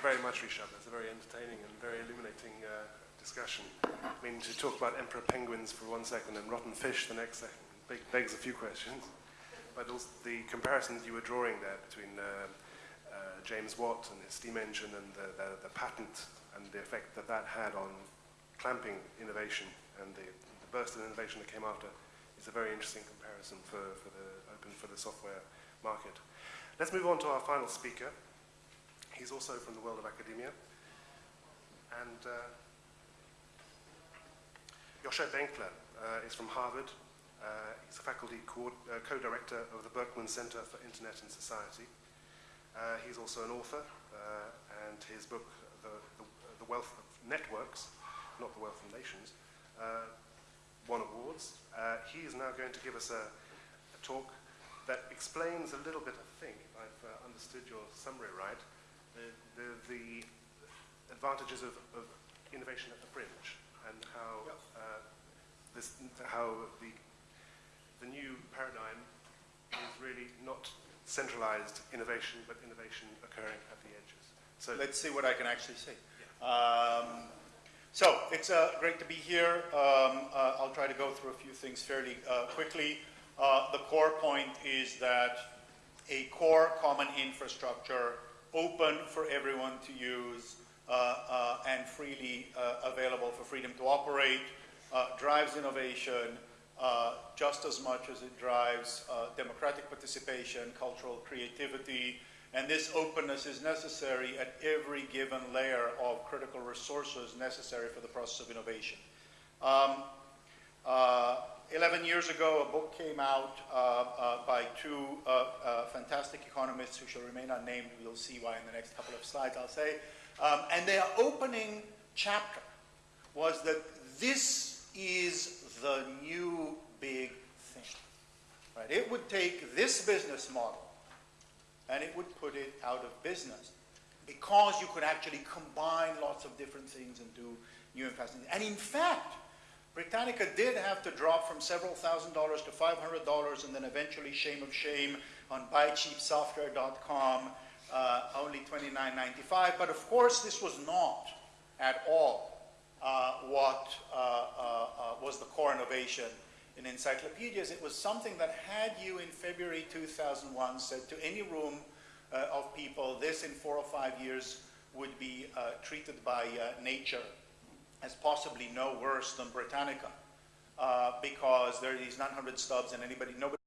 very much, Rishab. That's a very entertaining and very illuminating uh, discussion. I mean, to talk about emperor penguins for one second and rotten fish the next second beg- begs a few questions. But also the comparisons you were drawing there between uh, uh, James Watt and his steam engine and the, the, the patent and the effect that that had on clamping innovation and the, the burst of innovation that came after is a very interesting comparison for, for the open for the software market. Let's move on to our final speaker. He's also from the world of academia. And uh, Yochai Benkler uh, is from Harvard. Uh, he's a faculty co- uh, co-director of the Berkman Center for Internet and Society. Uh, he's also an author, uh, and his book, the, the, the Wealth of Networks, not the Wealth of Nations, won awards. He is now going to give us a, a talk that explains a little bit, I think, if I've uh, understood your summary right, the, the, the advantages of, of innovation at the fringe and how, Yep. uh, this, how the, the new paradigm is really not centralized innovation, but innovation occurring at the edges. So Let's see what I can actually say. Um, so it's uh, great to be here. Um, uh, I'll try to go through a few things fairly uh, quickly. Uh, the core point is that a core common infrastructure, open for everyone to use uh, uh, and freely uh, available for freedom to operate, uh, drives innovation just as much as it drives democratic participation, cultural creativity, and this openness is necessary at every given layer of critical resources necessary for the process of innovation. Um, 11 years ago, a book came out uh, uh, by two uh, uh, fantastic economists who shall remain unnamed. We'll see why in the next couple of slides, I'll say. Um, and their opening chapter was that this is the new big thing. Right? It would take this business model and it would put it out of business because you could actually combine lots of different things and do new and fascinating. And in fact, Britannica did have to drop from several thousand dollars to $500 and then eventually, shame of shame, on buycheapsoftware.com, uh, only $29.95. But of course, this was not at all uh, what uh, uh, uh, was the core innovation in encyclopedias. It was something that had you in February 2001 said to any room uh, of people, this in four or five years would be treated by nature as possibly no worse than Britannica, uh, because there are these 900 stubs and anybody, nobody